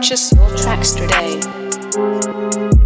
Purchase your tracks today.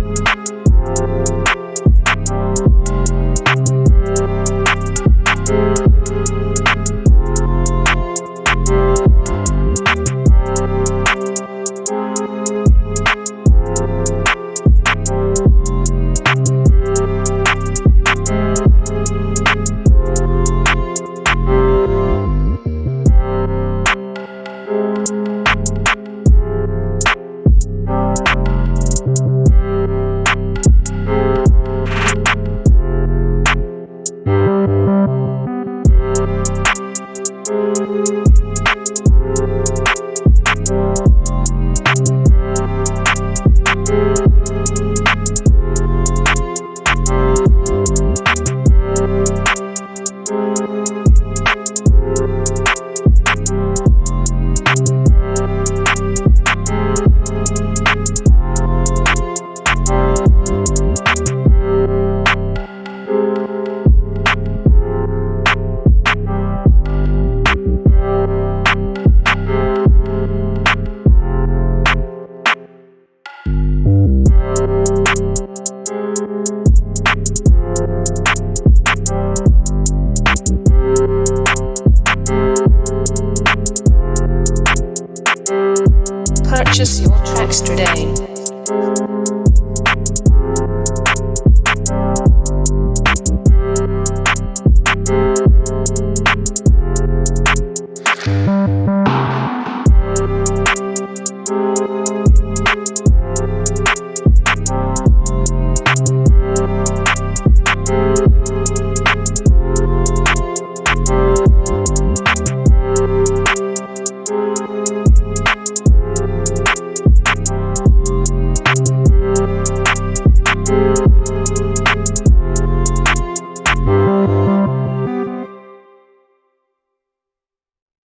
Bye. Purchase your tracks today.